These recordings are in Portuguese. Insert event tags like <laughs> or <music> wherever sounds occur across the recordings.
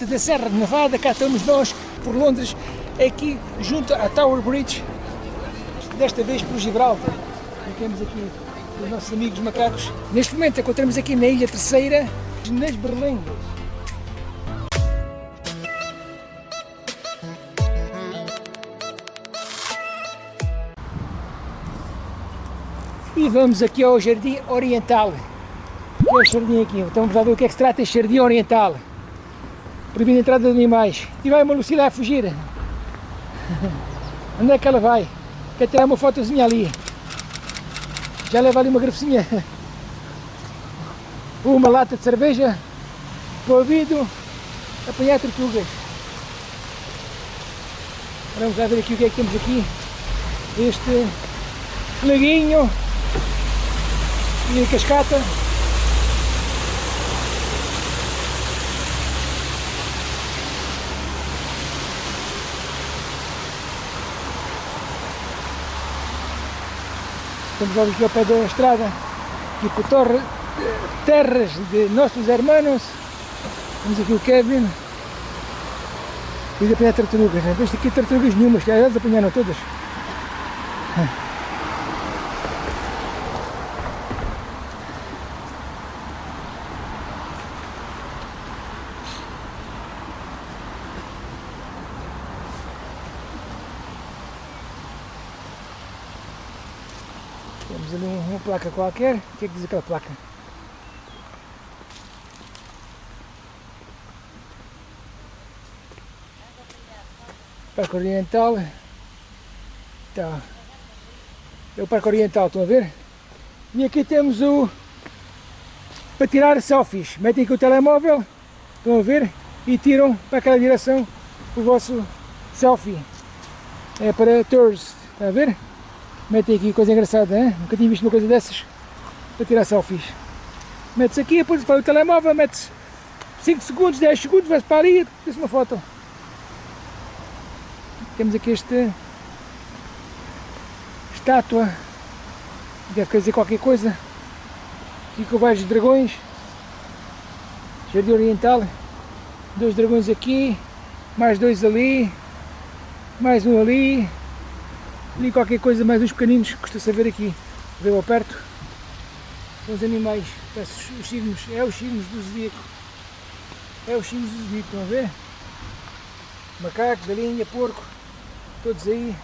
Da Serra de Nevada, cá estamos nós, por Londres, aqui junto à Tower Bridge, desta vez por Gibraltar. Ficamos aqui os nossos amigos macacos. Neste momento encontramos aqui na Ilha Terceira, nas Berlengas. E vamos aqui ao Jardim Oriental. Que é o jardim aqui. Então vamos lá ver o que é que se trata este Jardim Oriental. Proibindo a entrada de animais. E vai uma Lucila a fugir. <laughs> Onde é que ela vai? Quer tirar uma fotozinha ali. Já leva ali uma garrafinha. <laughs> Uma lata de cerveja. Para ouvido. Apanhar tortugas. Vamos lá ver aqui o que é que temos aqui. Este laguinho. E a cascata. Estamos aqui ao pé da estrada, aqui por torre, terras de nossos hermanos. Temos aqui o Kevin. E de apanhar tartarugas, né? Veste aqui tartarugas nenhumas, que elas apanharam todas. Temos ali uma placa qualquer. O que é que diz aquela placa? Parque Oriental. Tá. É o Parque Oriental, estão a ver? E aqui temos o... Para tirar selfies. Metem aqui o telemóvel, estão a ver? E tiram para aquela direção o vosso selfie. É para tours, está a ver? Metem aqui coisa engraçada, hein? nunca tinha visto uma coisa dessas para tirar selfies. Mete-se aqui, depois para o telemóvel, mete-se 5 segundos, 10 segundos, vai-se para ali e uma foto. Temos aqui este estátua, deve quer dizer qualquer coisa. Aqui com vários dragões, Jardim Oriental, dois dragões aqui, mais dois ali, mais um ali, ali qualquer coisa, mais uns pequeninos, custa saber aqui, ver ao perto, são os animais, parece os signos, é os signos do zodíaco, é os signos do zodíaco, estão a ver? Macaco, galinha, porco, todos aí,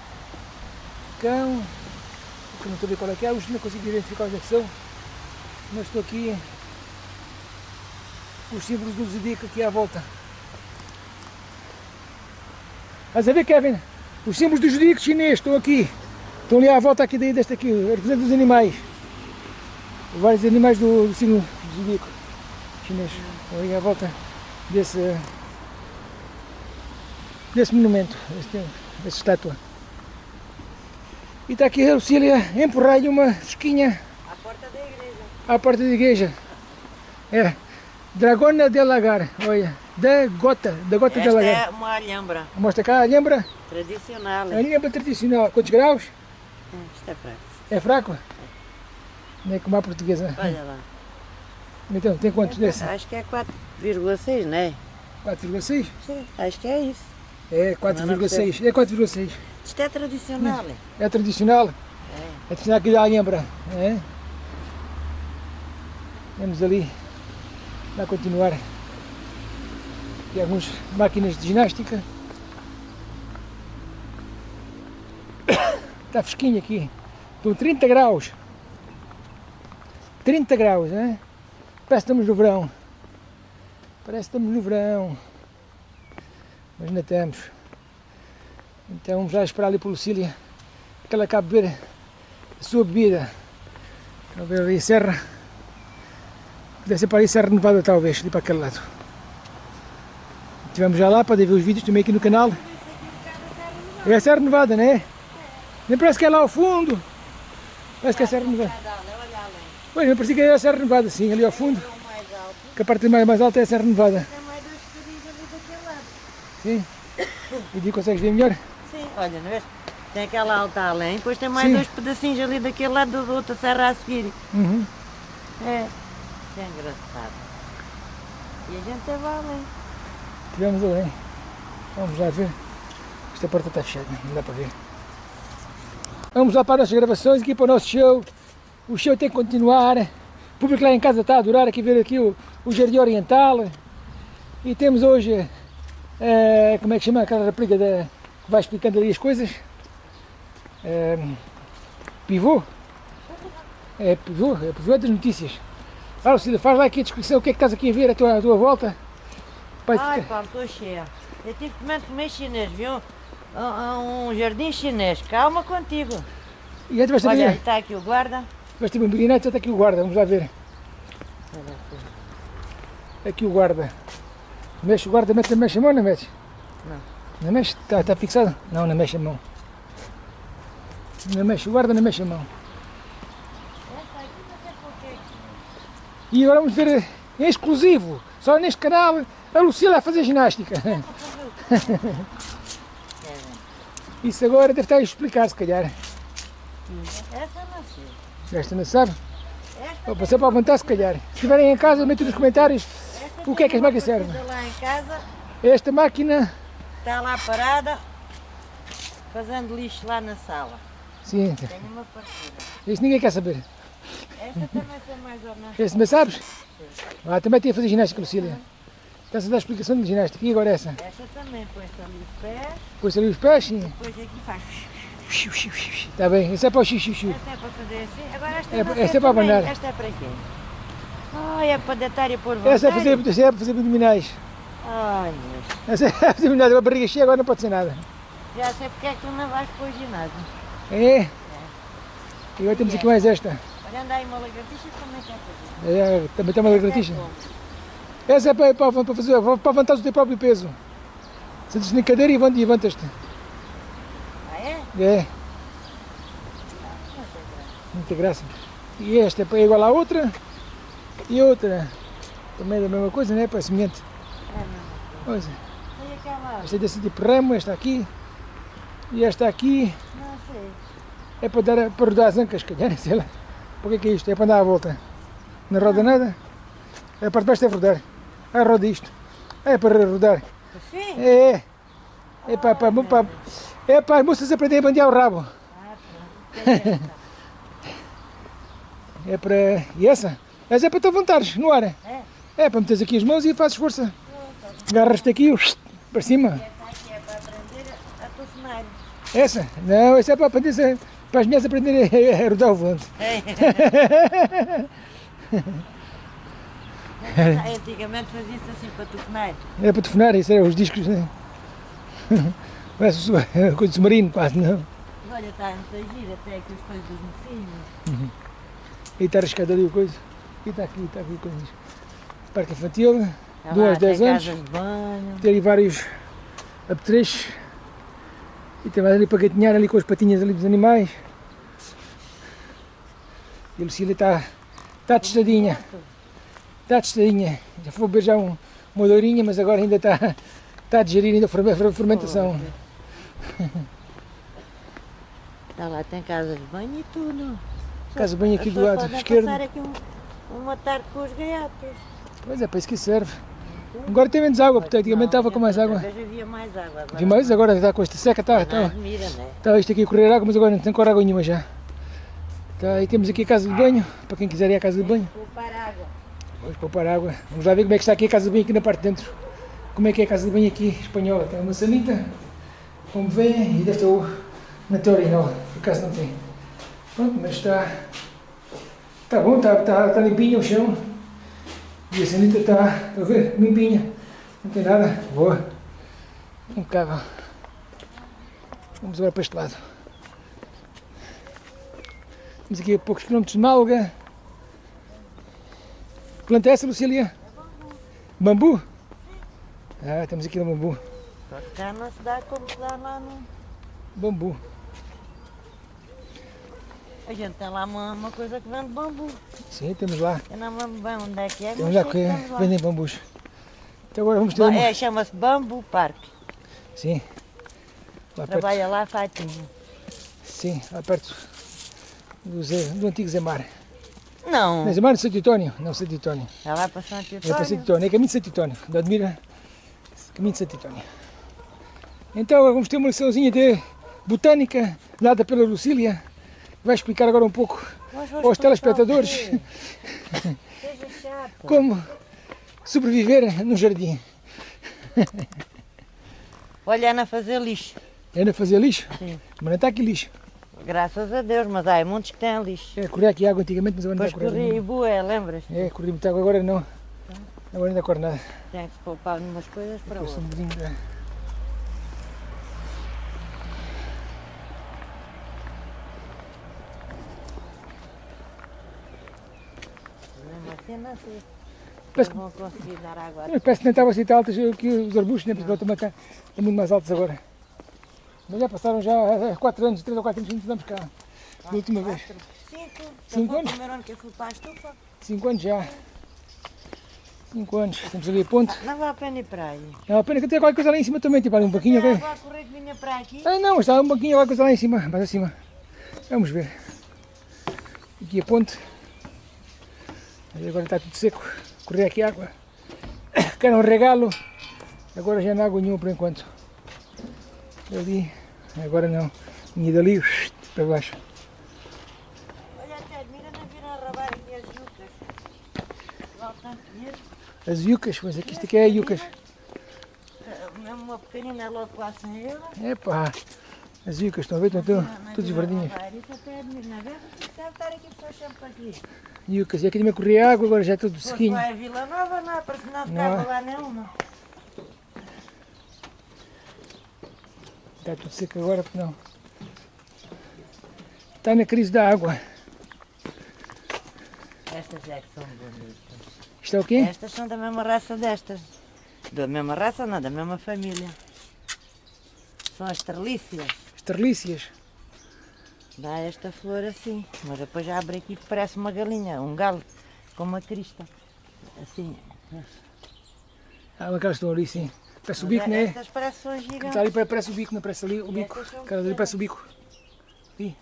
cão, que não estou a ver qual é que é, os não consigo identificar onde é que são, mas estou aqui, os símbolos do zodíaco aqui à volta. Estás a ver, Kevin? Os símbolos do zodíaco chinês estão aqui. Estão ali à volta aqui daí, deste aqui, representando os animais. Vários animais do, do signo do zodíaco chinês. Estão ali à volta desse, desse monumento, desse, dessa estátua. E está aqui a Lucília empurrar-lhe uma fresquinha À porta da igreja. à porta da igreja. É, Dragona de Lagar, olha, da Gota, da Gota de Esta Lagar. é uma alhambra Mostra cá, lembra? tradicional. A lembra tradicional. Quantos graus? Hum, Isto é fraco. É fraco? Não é como a portuguesa. Olha lá. Então, tem quantos desse? Acho que é 4,6, não é? 4,6? Sim, acho que é isso. É 4,6. É 4,6. Isto é tradicional. é? É tradicional? É. É tradicional aqui da Alhambra. É? Vamos ali. Vai continuar. Aqui algumas máquinas de ginástica. Está fresquinho aqui. Estão 30 graus. 30 graus, né? Parece que estamos no verão. Parece que estamos no verão. Mas ainda estamos. Então vamos lá esperar ali por Lucília que ela acabe de beber a sua bebida. Ver ali a serra. Deve ser para ali Serra Nevada talvez, ali para aquele lado. Estivemos já lá, podem ver os vídeos também aqui no canal. É a Serra Nevada, não é? Nem parece que é lá ao fundo. Parece que é a Serra Nevada. Pois, não parecia que era a Serra Nevada, sim, ali ao fundo. Que a parte mais, mais alta é a Serra Nevada. Sim. E digo, consegues ver melhor? Sim, olha, não vês? Tem aquela alta além, depois tem mais Sim. dois pedacinhos ali daquele lado da outra serra a seguir. Uhum. É. É engraçado. E a gente vai além. Tivemos além. Vamos lá ver. Esta porta está fechada, não dá para ver. Vamos lá para as nossas gravações, aqui para o nosso show. O show tem que continuar. O público lá em casa está a adorar aqui ver aqui o, o Jardim Oriental. E temos hoje, eh, como é que chama aquela rapariga da, que vai explicando ali as coisas? Eh, pivô? É pivô, é pivô das notícias. Fala, Cília, faz lá aqui a descrição, o que é que estás aqui a ver à tua, à tua volta? Ai, cheia. Eu tive que comer, chinês, viu? Um, um jardim chinês. Calma contigo. e antes vais Olha, está aqui o guarda. vais ter uma meninete, está aqui o guarda, vamos lá ver. Aqui o guarda. Mexe o guarda, mete, mexe a mão, não mexe? Não. Não mexe? Está, está fixado? Não, não mexe a mão. Não mexe o guarda, não mexe a mão. E agora vamos ver em exclusivo, só neste canal, a Lucila a fazer ginástica. Isso agora deve estar a explicar, se calhar. Essa não sei. Esta não sabe? Esta, Vou passar para apontar, se calhar. Se estiverem em casa, metem nos comentários esta o que é que tem as máquinas servem. Esta máquina, está lá parada, fazendo lixo lá na sala. sim, Tem uma partida. isso ninguém quer saber. Esta também foi mais ou menos. Esse também sabes? Ah, também tinha a fazer ginástica, Lucília. Está-se a dar explicação de ginástica. E agora essa? Esta também põe-se ali os pés, Pôs ali os pés, sim. depois aqui faz. Está bem, isso é para o xixi. Esta é para fazer assim, agora esta É- não esta é para também. abanar. Esta é para quê? Ai, é para deitar e pôr vontade. Essa é para fazer, essa é para fazer abdominais. Ai, Deus. Essa é <laughs> para fazer abdominais. A barriga cheia agora não pode ser nada. Já sei porque é que tu não vais para o ginásio. É? E agora temos aqui mais esta. Olha, anda aí uma lagartixa também quer fazer. É, também tem uma lagartixa. É? Essa é para, para, para fazer, para levantar o teu próprio peso. Sentes na cadeira e levanta- levantas-te. Ah, é? É, muita graça. E esta é para- é igual à outra. E outra. Também é da mesma coisa, né? Para semelhante. É mesmo. Coisa. Olha aquela. Esta é desse tipo remo, esta aqui. E esta aqui Não sei. é para, dar, para rodar as ancas, calhar, <laughs> sei lá. Por que que é isto? É para andar à volta. Não roda nada? A parte de baixo deve rodar. Roda isto. Ah, é para rodar. Assim? É, é. É para, para, para, é para as moças aprenderem a bandear o rabo. Ah. <laughs> É para. E essa? Essa é para te levantares no ar. É? É para meteres aqui as mãos e fazes força. Agarras-te aqui para cima. Essa é. Essa? Não, essa é para aprender para as mulheres aprenderem a, a rodar o volante. <laughs> <laughs> <laughs> Antigamente fazia-se assim para telefonar. É para telefonar, isso eram os discos. Né? <laughs> Parece <laughs> coisa de submarino, quase, não? Olha, está muito giro até aqui as coisas no fim. E está arriscado ali a coisa. E está aqui, está aqui coisas. Parque infantil, Tá Duas, dez anos. casas de banho. tem ali vários apetrechos. E tem mais ali para gatinhar ali com as patinhas ali dos animais. E a Lucília está, está testadinha. Está testadinha. Já foi beber já um, uma dourinha, mas agora ainda está, está a digerir ainda a ferme- a fermentação. Está lá, tem casas de banho e tudo. Casa bem aqui As do lado esquerdo. passar aqui um- uma tarde com os gaiatos. Pois é, para isso que serve. Agora tem menos água, porque antigamente estava com mais água. Havia mais água. Agora Vi mais, agora está com esta seca, está, está, admira, né? está isto aqui a correr água, mas agora não tem cor água nenhuma já. Tá, e temos aqui a casa de banho, para quem quiser ir à casa de banho. Poupar água. Vamos poupar água. Vamos lá ver como é que está aqui a casa de banho aqui na parte de dentro. Como é que é a casa de banho aqui espanhola. Tem uma sanita, como vem, e o- na teoria não, por acaso não tem. Pronto, mas está, está bom, está, está, está limpinha o chão. E a sanita está, está a ver, limpinha. Não tem nada, boa. Impecável. Vamos agora para este lado. Estamos aqui a poucos quilómetros de Málaga. Planta é essa, Lucília? Bambu? Ah, temos aqui um bambu. Cá não se dá como se dá lá no... Bambu. A gente tem lá uma, uma coisa que vende bambu. Sim, temos lá. Eu não lembro bem onde é que é, Temos lá que temos lá. vendem bambus. Então agora vamos ter uma... É, chama-se Bambu Parque. Sim. Lá perto. Trabalha lá Fatinho. Sim, lá perto do, Zé, do antigo Zemar. Não, Santo António. é lá para Santo É para Santo Antônio. António. É caminho de Santo António. Da Admira. Caminho de Santo António. Então vamos ter uma liçãozinha de botânica, dada pela Lucília. Vai explicar agora um pouco aos telespectadores <laughs> como sobreviver no jardim. <laughs> Olha, Ana fazer lixo. Ainda fazer lixo? Sim. Mas não está aqui lixo. Graças a Deus, mas há muitos que têm lixo. É, correr aqui água antigamente, mas agora não Depois está a correr. corri e bué, lembras? É, corri muita água, agora não. Agora ainda corre nada. Tem que se poupar umas coisas para outras. um bocadinho, é. Mesmo assim, não sei. Parece Não vão conseguir dar água. Mas Parece que nem estava assim tão altas que os arbustos, né? Porque também estão estão muito mais altos agora. Mas já passaram já há 4 anos, 3 ou 4 anos que não estamos cá. Da última vez. Quatro. Cinco foi anos? o primeiro ano que eu fui para a estufa. 5 anos já. 5 anos. Estamos ali a ponte. Não vale a pena ir para aí. Não, a pena que tem qualquer coisa lá em cima também, tipo ali um banquinho. Ok? água a correr que vinha para aqui. Ah não, está um banquinho, qualquer coisa lá em cima, mais acima. Vamos ver. Aqui a ponte. Agora está tudo seco. Correr aqui água. <coughs> Quero um regalo. Agora já não há água nenhuma por enquanto. Ali. Agora não. Vinha dali para baixo. Olha até, mira, não viram a roubar as yucas. Tanto dinheiro. As yucas, mas aqui isto aqui é yucas. Eh, Mesmo uma pequenina é logo quase 100 euros. Epá, as yucas estão a ver? Estão, Não, não todas verdinhas. não é. Yucas. E aqui também corria água, agora já é tudo Se sequinho. vai a Vila Nova, não, para se não Não. ficava lá nenhuma. Está tudo seco agora, porque não. Está na crise da água. Estas é que são bonitas. Isto é o quê? Estas são da mesma raça destas. Da mesma raça, não, da mesma família. São as trelícias. Esterlícias. Dá esta flor assim, mas depois abre aqui que parece uma galinha, um galo, com uma crista. Assim. Ah, aquelas estão ali, sim. Parece o bico, não é? Estas parecem são Está gigantes. ali, parece o bico, não parece ali o bico. Aquelas ali parece o bico. Ali.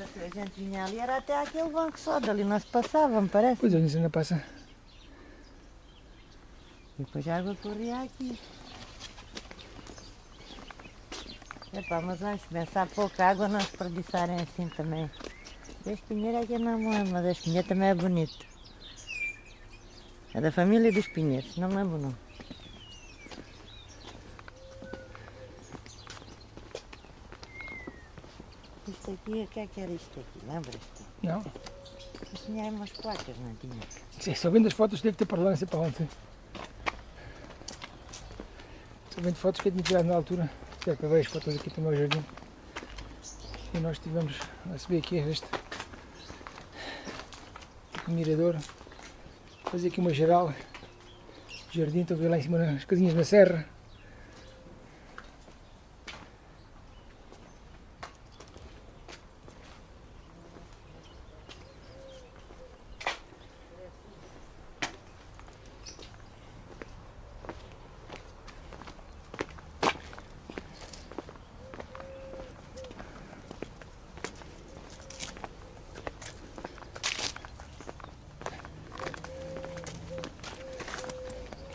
A gente vinha ali, era até aquele banco só, dali passava, me parece. Pois é, isso ainda passa. Depois a água corria aqui. Epá, mas vamos pensar pouca água não desperdiçarem assim também. Este pinheiro é eu não me lembro, mas este pinheiro também é bonito. É da família dos pinheiros, não me lembro não. Isto aqui, o que é que era isto aqui? Lembras-te? Não. Isto tinha aí umas placas, não tinha? Sim, Só vendo as fotos, deve ter para lá, não sei para onde. Só vendo fotos que eu tinha tirado na altura. Para ver as fotos aqui também ao jardim. E nós estivemos a subir aqui este mirador. Fazer aqui uma geral. Jardim, estou a ver lá em cima as casinhas na serra.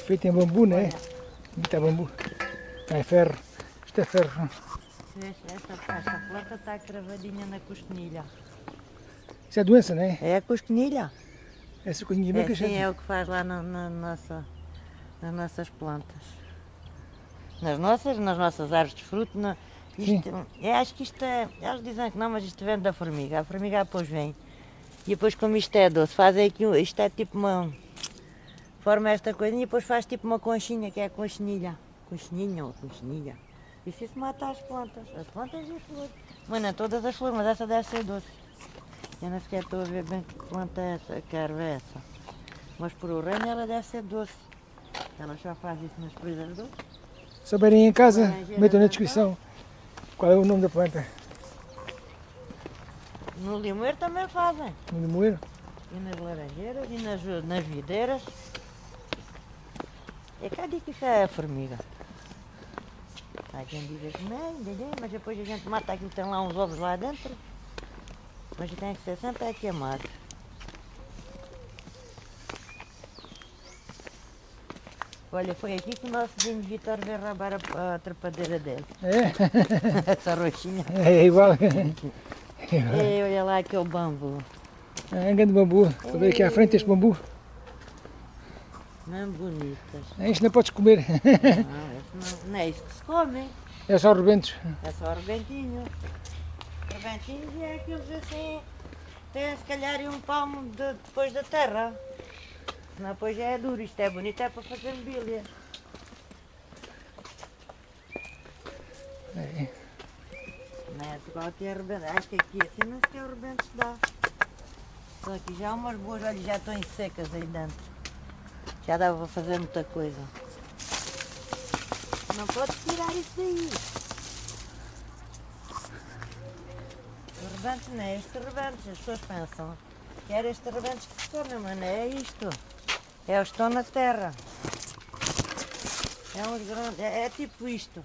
Feito em bambu, não é? Muita bambu. Ah, é ferro. Isto é ferro. Esta, esta planta está cravadinha na costinilha. Isso é doença, não é? É a costinilha? Essa coisinha É, sim, é o que faz lá na, na nossa, nas nossas plantas. Nas nossas, nas nossas árvores de fruto. Na, isto, eu acho que isto é. Eles dizem que não, mas isto vem da formiga. A formiga depois vem. E depois, como isto é doce, fazem aqui. Isto é tipo uma. Forma esta coisinha e depois faz tipo uma conchinha, que é a conchinilha. Conchinha ou conchinilha. Isso isso mata as plantas. As plantas e as flores. Mas não todas as flores, mas essa deve ser doce. Eu não sequer estou a ver bem que planta é essa, que erva é essa. Mas por o reino ela deve ser doce. Ela já faz isso nas coisas doces. Se souberem em casa, Laranjeira metam na descrição qual é o nome da planta. No limoeiro também fazem. No limoeiro. E nas laranjeiras e nas, nas videiras. É cá diz que isso é formiga. Há quem diga que não, entendeu? mas depois a gente mata que tem lá uns ovos lá dentro. Mas tem que ser sempre a queimar. Olha, foi aqui que o nosso vizinho Vitor veio roubar a, a trepadeira dele. É? <laughs> Essa roxinha. É igual. Ei, <laughs> olha lá aquele bambu. É um grande bambu. A ver aqui à frente este bambu. Não bonitas. Isto não <laughs> podes comer. Não, não, é isso que se come. É só rebentos. É só rebentinho. Rebentinhos é aqueles assim. Tem se calhar um palmo de- depois da terra. Senão depois já é duro. Isto é bonito, é para fazer mobília. É. Não é igual aqui é rebento. Acho que aqui assim não sequer o rebento se dá. Só aqui já há umas boas, olha, já estão secas aí dentro. Já dava para fazer muita coisa. Não podes tirar isso daí. O rebento não é este rebento, as pessoas pensam que era este rebento que come, mas não é isto. É que estão na terra. É uns grandes, é, é tipo isto.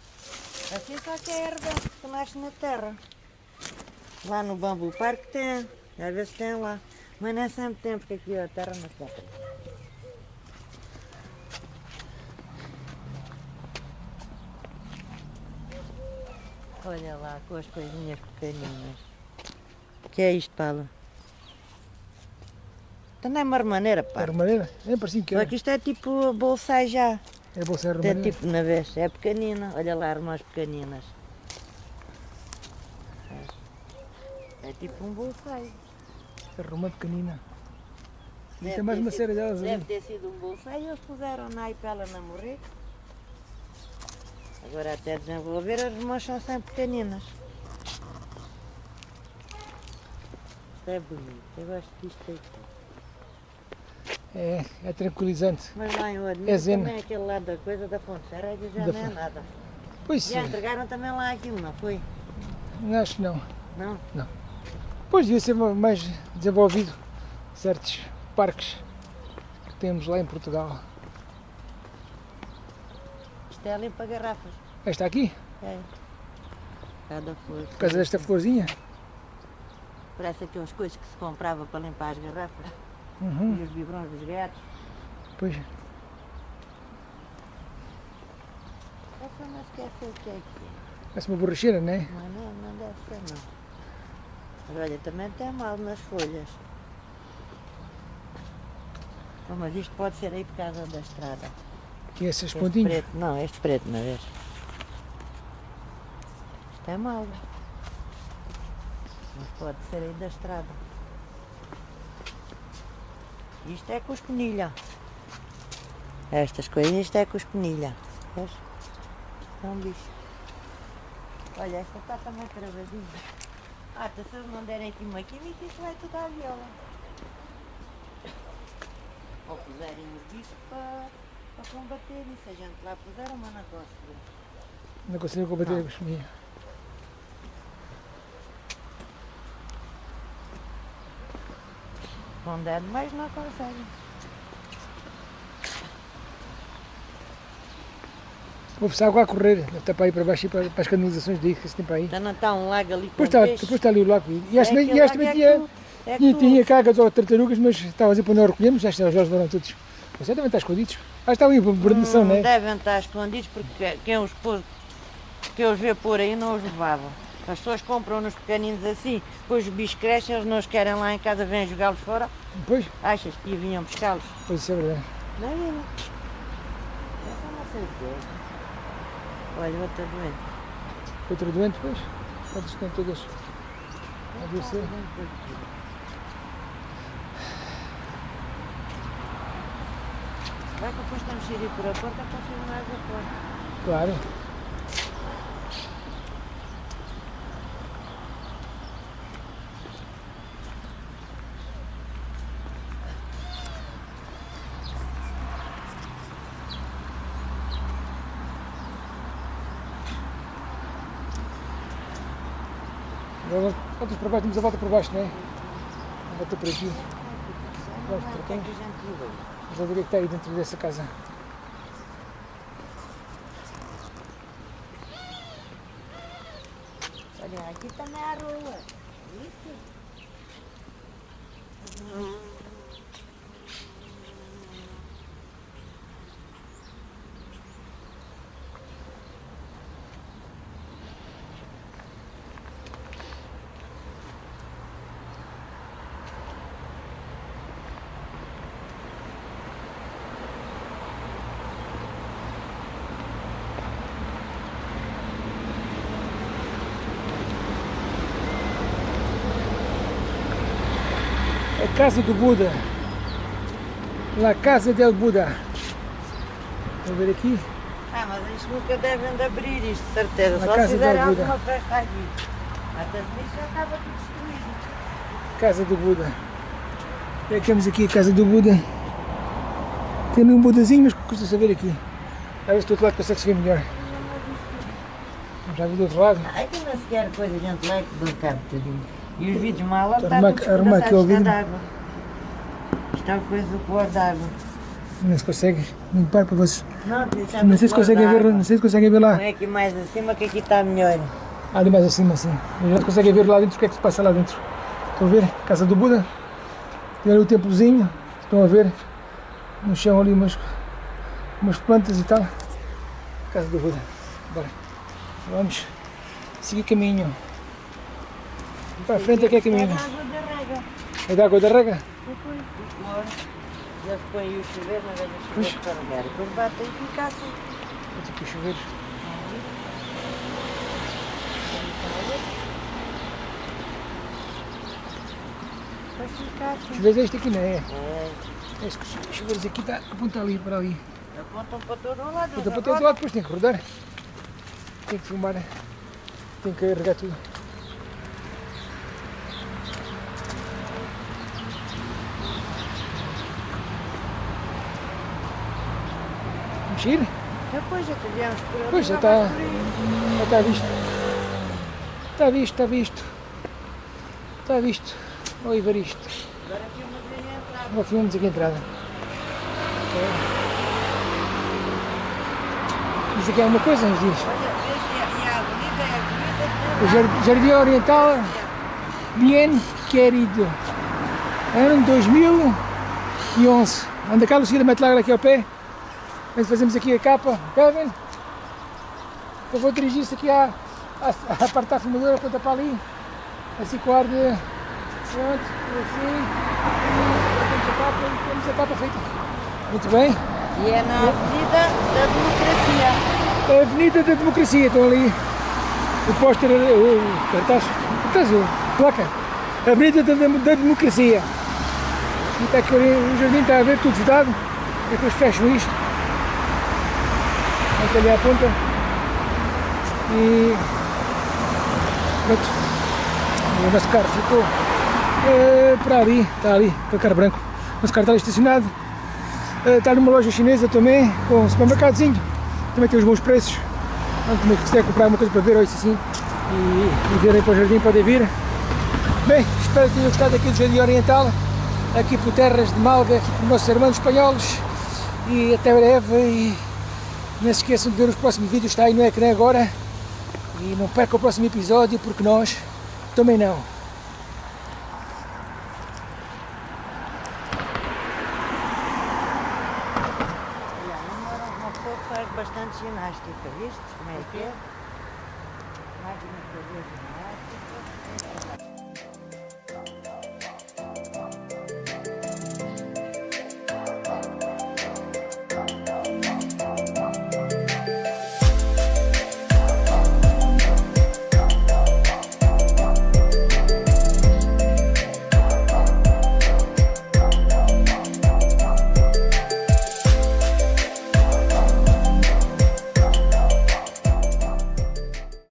Assim só que é rebento que nasce na terra. Lá no Bambu Parque tem, às vezes tem lá. Mas não é sempre tem, porque aqui a terra não se Olha lá com as coisinhas pequeninas. O que é isto, Paulo? Também é uma remaneira, É pá. armareira? É parecia que Só era. que isto é tipo bolsai já. É bolsa Tem armareira. tipo na vez, é pequenina. Olha lá, irmãs pequeninas. É, é tipo um bolsai. É romã pequenina. Deve Tem mais ter uma sido- série delas Deve ali. ter sido um bolsai e eles puseram na para ela não morrer. Agora até desenvolver as irmãs são sempre pequeninas. Isto é bonito, eu gosto disto aqui. É, é tranquilizante. Mas lá em Odmir É também aquele lado da coisa da Fonte Serega já Da não é nada. Pois sim. Já entregaram também lá aquilo, não foi? Acho que não. Não? Pois devia ser mais desenvolvido certos parques que temos lá em Portugal. Isto é limpa garrafas. Esta aqui, É. Cada flor. por causa desta florzinha. Parece aquelas coisas que se comprava para limpar as garrafas. Uhum, E os biberões dos gatos. pois. Essa não esquece o que é que é. Parece uma borracheira, não é? Mas não, não deve ser não. Mas olha, também tem mal nas folhas. Mas isto pode ser aí por causa da estrada. Que é esses Este pontinhos. preto, não, este preto, não vês? Isto é mal. Mas pode ser aí da estrada. Isto é cuspenilha. Estas coisas, isto é cuspenilha. Vês? É um bicho. Olha, esta está também travadinha. Ah, então se eles não derem aqui uma química, isto vai tudo à viola. Ou puserem os bichos para, para combater isso. A gente lá puseram, mas não conseguiu. Não consigo combater Não. a gosmia. Der mais não conseguem. Houve-se água a correr. Estar para aí para baixo para, para as canalizações daí que se tem para aí. Então não está um lago ali com Depois está, peixe. depois está ali o lago. E esta, É e esta lago também é tinha, que é que tinha, tinha cagas ou tartarugas, mas estava a dizer para não recolhermos. Já está, os olhos foram todos. Você também está escondidos. Ah, está ali, por guarnição, Hum, não é? Devem estar escondidos porque quem os, pôs, quem os vê por aí não os levavam. As pessoas compram nos pequeninos assim, depois os bichos crescem, eles não os querem lá em casa, vêm jogá-los fora. Pois, Achas que vinham buscá-los? pois isso é verdade. Não. Essa não sei o que é. Olha, outra doente. Outra doente, pois. Todas estão todas a adoecer. Vai que depois estamos a ir por a porta para ser mais a porta. Claro. Agora voltas para baixo, temos a volta por baixo, não é? Volta por aqui. Vamos para o que cá. que a gente viu aí? Vamos lá ver o que está aí dentro dessa casa. Olha, aqui também há rua. Isso? Casa do Buda. La Casa del Buda. Vamos ver aqui. Ah, mas isto nunca devem de abrir isto, de certeza. Na Só casa se Buda. alguma festa aqui. Até isso já estava tudo destruído. Casa do Buda. E aqui temos aqui a casa do Buda. Tem ali um Budazinho, mas custa saber aqui. A ver se do outro lado consegue-se ver melhor. Já vi do outro lado. Ai, que não sequer coisa, a gente lá que tudinho. E os vidros mal estavam despedaçados vidro. de água. Isto é uma coisa do pôr d'água. Não se consegue limpar para vocês. Não, é Não sei se conseguem ver, d'água. não sei se conseguem ver lá. Não é aqui mais acima que aqui está melhor. Ali mais acima, assim. Já conseguem ver lá dentro o que é que se passa lá dentro. Estão a ver? Casa do Buda. Tem ali o templozinho. Estão a ver? No chão ali umas, umas plantas e tal. Casa do Buda. Bora. Vamos seguir caminho. Para a frente é que é É da água da rega. É da água da rega? Depois do cloro. Já se põe o chuveiro, na vez do chuveiro carregar. Depois bate e fica assim. Vou aqui. Depois fica assim. Chuveiros é este aqui, não é? É, Este chuveiros aqui está aponta ali para ali. apontam para todo o lado. Aponta para todo lado, depois tem que rodar. Tem que filmar. Tem que carregar tudo. Ir? Depois já que viemos por ali. Pois, já está-. Já está visto. Está visto, está visto. Está visto. Olha o Evaristo. Agora aqui uma vez a entrada. Agora filmamos aqui a entrada. Isso aqui é uma coisa, nos diz. Olha, vês, a- a avenida é a avenida O jar- Jardim Oriental Bien Querido. Ano 2011. Anda cá, Lucila, mete lá aqui ao pé. Nós fazemos aqui a capa. Kevin, eu vou dirigir-se aqui à, à, à parte da aponta para ali. Assim com ar de... Pronto, assim. Temos a capa temos a capa feita. Muito bem. E é na Avenida da Democracia. É a Avenida da Democracia, estão ali o póster, o cartaz, cartaz, placa. Avenida da, da Democracia. E está aqui o jardim, está a ver, tudo vedado. Depois fecham isto. Até ali ponta. E pronto. O nosso carro ficou eh, para ali, está ali, para carro branco. O nosso carro está ali estacionado. Eh, está numa loja chinesa também, com um supermercadozinho. Também tem os bons preços. Então, se quiser comprar uma coisa para ver ou isso assim e, e virem para o jardim, podem vir. Bem, espero que tenham gostado aqui do Jardim Oriental, aqui por terras de Malga, aqui por nossos irmãos espanhóis. E até breve. E não se esqueçam de ver os próximos vídeos, está aí no ecrã agora. E não percam o próximo episódio, porque nós também não. Uma pessoa faz bastante ginástica, viste? Como é que é?